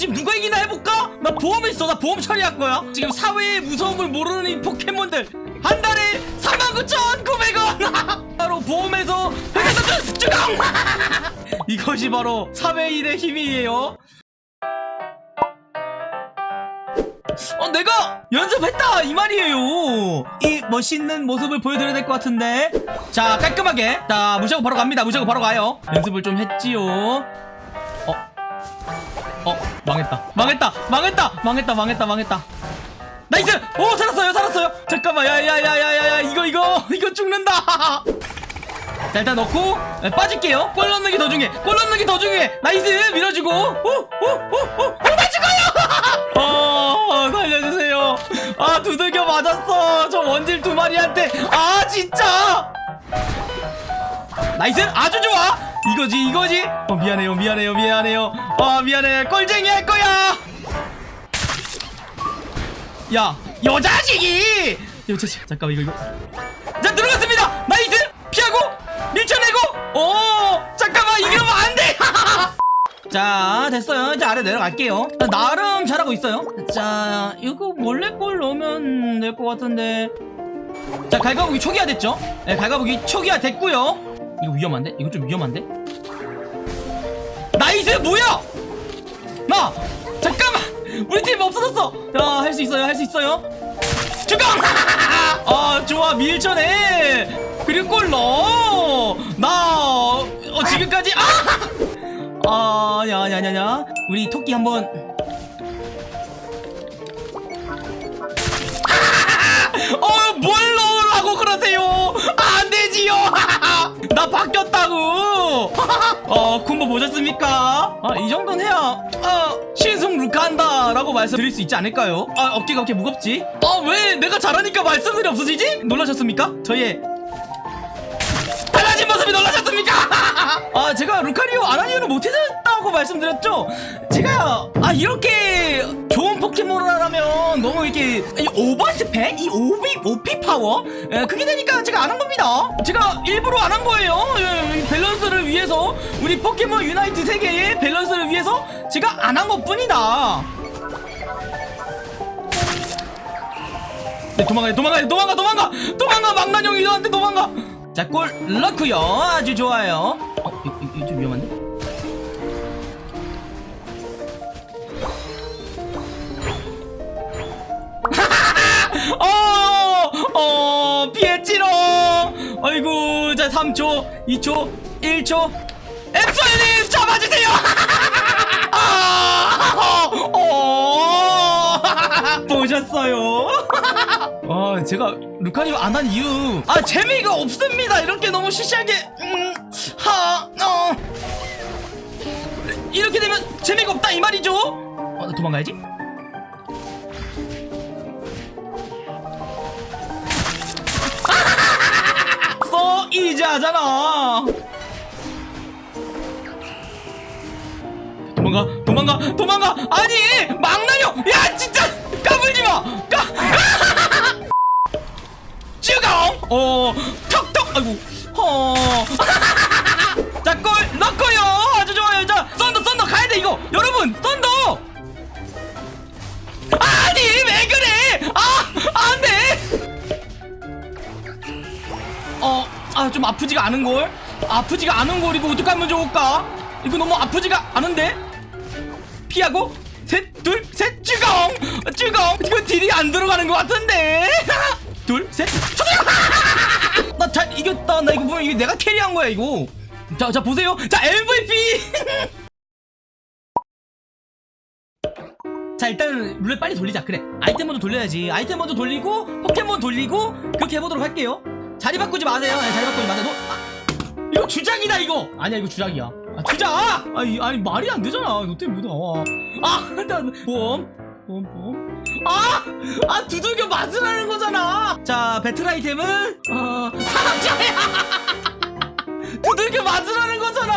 지금 누가 이기나 해볼까? 나 보험 있어. 나 보험 처리할 거야. 지금 사회의 무서움을 모르는 이 포켓몬들. 한 달에 39,900원! 바로 보험에서 회사에서 주강 이것이 바로 사회인의 힘이에요. 어 내가 연습했다! 이 말이에요. 이 멋있는 모습을 보여드려야 될 것 같은데. 자 깔끔하게. 자 무시하고 바로 갑니다. 무시하고 바로 가요. 연습을 좀 했지요. 어? 어 망했다. 망했다! 망했다! 망했다! 망했다! 망했다! nice! 오 살았어요! 살았어요! 잠깐만! 야야야야야야 이거 이거! 이거 죽는다! 자 일단 넣고 네, 빠질게요. 골 넣는 게 더 중요해. 골 넣는 게 더 중요해. nice! 밀어주고. 오오오오오나 죽어요! 어 살려주세요. 아 두들겨 맞았어. 저 원질 두 마리한테. 아 진짜 nice! 아주 좋아! 이거지 이거지? 어 미안해요 미안해요 미안해요. 아 미안해. 꼴쟁이 할 거야! 야 이 자식이! 이 자식 잠깐만 이거 이거. 자 들어갔습니다! nice! 피하고 밀쳐내고! 오 잠깐만 이러면 안돼! 자 됐어요. 이제 아래 내려갈게요. 나름 잘하고 있어요. 자 이거 몰래 골 넣으면 될 것 같은데. 자 갈가부기 초기화 됐죠? 네 갈가부기 초기화 됐고요 이거 위험한데? 이거 좀 위험한데? nice! 뭐야? 나! 잠깐만! 우리 팀 없어졌어! 야 할 수 있어요 할 수 있어요. 주강 아 좋아 밀쳐내! 그리고 골 넣어 나 어, 지금까지 아! 아냐냐냐냐 우리 토끼 한번 나 바뀌었다고! 어 콤보 보셨습니까? 아 이 정도는 해야 아 신승 루카한다 라고 말씀드릴 수 있지 않을까요? 아 어깨가 어깨 무겁지? 아 왜 내가 잘하니까 말씀들이 없어지지? 놀라셨습니까? 저의 달라진 모습이 놀라셨습니까? 아 제가 루카리오 아라니오를 못해줬다고 말씀드렸죠? 제가 아 이렇게 좋은 포켓몬을 하 려면 너무 이렇게 이 오버스펙? 이 오비 오피 파워? 예, 그게 되니까 제가 안 한 겁니다. 제가 일부러 안 한 거예요. 예, 이 밸런스를 위해서 우리 포켓몬 유나이트 세계의 밸런스를 위해서 제가 안 한 것뿐이다. 네, 도망가야 도망가야 도망가 도망가! 도망가 망나뇽이 너한테 도망가! 자 골 넣고요. 아주 좋아요. 어 이거, 이거 좀 위험한데 아이고, 자, 3초, 2초, 1초. 엑소님 잡아주세요. 아, 어, 보셨어요? 아, 제가 루카리오 안한 이유. 아, 재미가 없습니다. 이렇게 너무 시시하게. 음, 하, 어. 이렇게 되면 재미가 없다 이 말이죠? 어, 나 도망가야지. 이제 하잖아. 도망가 도망가 도망가. 아니 망나뇽 좀 아프지가 않은걸? 아프지가 않은걸, 이거 어떡하면 좋을까? 이거 너무 아프지가 않은데? 피하고, 셋, 둘, 셋, 쭈공! 쭈공! 이거 딜이 안 들어가는 것 같은데? 둘, 셋! 나 잘 이겼다. 나 이거 보면 이게 내가 캐리한 거야, 이거. 자, 자, 보세요. 자, MVP! 자 일단 룰렛 빨리 돌리자 그래 아이템 먼저 돌려야지 아이템 먼저 돌리고 포켓몬 돌리고 그렇게 해보도록 할게요 자리 바꾸지 마세요. 네, 자리 바꾸지 마세요. 너, 아, 이거 주작이다 이거. 아니야 이거 주작이야. 아, 주작 아니, 아니 말이 안 되잖아. 너 때문에 못 나와? 아 일단 보험 보험 보험. 아! 아 두들겨 맞으라는 거잖아. 자 배틀 아이템은? 어 사람자야. 두들겨 맞으라는 거잖아.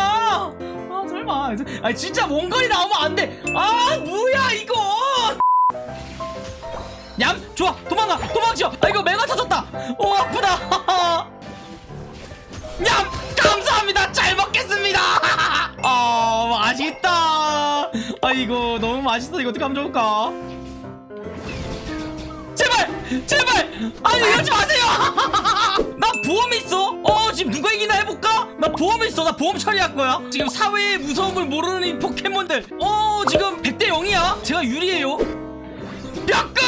아 설마. 아니 진짜 원거리 나오면 안돼아 뭐야 이거 냠 좋아 도망가 도망쳐 아 이거 메가 터졌다. 오 아프다. 냠 감사합니다. 잘 먹겠습니다. 아 맛있다. 아 이거 너무 맛있어. 이거 어떻게 하면 좋을까? 제발 제발. 아니 이러지 마세요. 나 보험 있어? 어 지금 누가 이기나 해볼까? 나 보험 있어. 나 보험 처리할 거야. 지금 사회의 무서움을 모르는 이 포켓몬들. 어 지금 100대 0이야? 제가 유리해요 뼈꿍!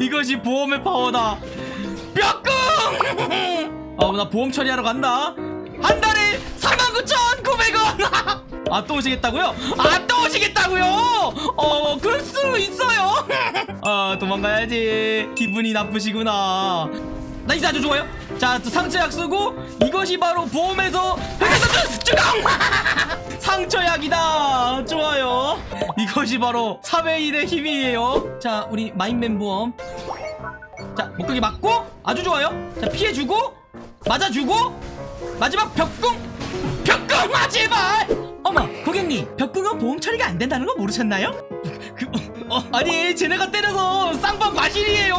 이것이 보험의 파워다. 뼈꿍! 어 나 보험 처리하러 간다. 한 달에 39,900원! 아 또 오시겠다고요? 아 또 오시겠다고요? 어 그럴 수 있어요. 아 도망가야지. 기분이 나쁘시구나 nice 아주 좋아요. 자 또 상처약 쓰고 이것이 바로 보험에서 상처약이다. 좋아요. 이것이 바로 사회인의 힘이에요. 자 우리 마인맨 보험 자 목각이 맞고 아주 좋아요. 자 피해주고 맞아주고 마지막 벽궁. 벽궁 마지막! 어머 고객님 벽궁은 보험 처리가 안 된다는 거 모르셨나요? 그, 어, 아니 쟤네가 때려서 쌍방 과실이에요.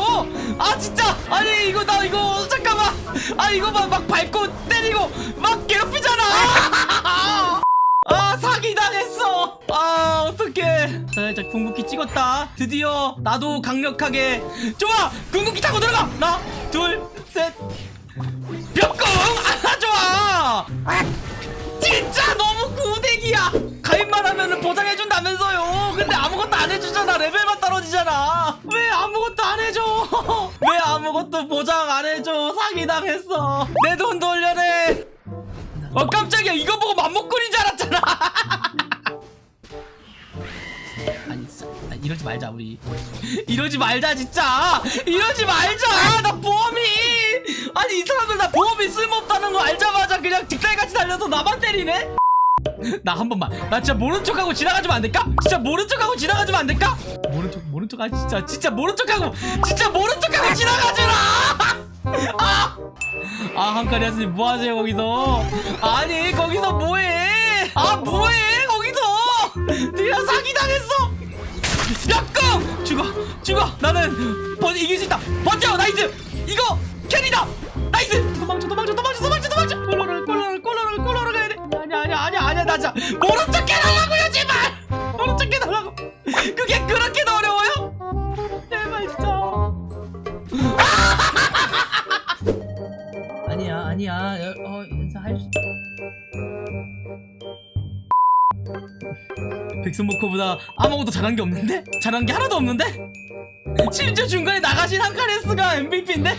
아 진짜. 아니 이거 나 이거 잠깐만. 아 이거 막, 막 밟고 때리고 막 괴롭히잖아. 아 사기당했어. 아 어떡해. 자 일단 궁극기 찍었다. 드디어 나도 강력하게. 좋아! 궁극기 타고 들어가! 하나 둘셋. 벽궁 아 좋아. 진짜 너무 구대기야 가입만 하면은 보장해준다면서요? 근데 아무것도 안 해주잖아. 레벨만 떨어지잖아. 왜 아무것도 안 해줘? 왜 아무것도 보장 안 해줘? 사기당했어. 내 돈 돌려내. 어 깜짝이야. 이거 보고 맘먹거린 줄 알았잖아. 아니 이러지 말자 우리. 이러지 말자 진짜. 이러지 말자. 나 보험이. 아니 이 사람들 나 보험이 쓸모없다는 거 알자마자 그냥 득달같이 달려서 나만 때리네 나 한 번만. 나 진짜 모른 척하고 지나가주면 안 될까? 진짜 모른 척하고 지나가주면 안 될까? 모른 척 모른 척아 진짜 진짜 모른 척하고 진짜 모른 척하고 지나가주라! 아! 아 한카리아스님 뭐하세요 거기서? 아니 거기서 뭐해? 아 뭐해 거기서? 네가 사기당했어! 역금 죽어 죽어! 나는 버, 이길 수 있다! 버텨! nice! 이거 carry다! nice! 도망쳐 도망쳐 도망쳐 도망쳐 도망쳐 모른 척 해달라고요 제발 모른 척 해달라고 그게 그렇게 어려워요 제발 진짜 아니야 아니야 어 인사 할 수 백승모코보다 아무것도 잘한 게 없는데? 잘한 게 하나도 없는데? 심지어 중간에 나가신 한카레스가 MVP인데?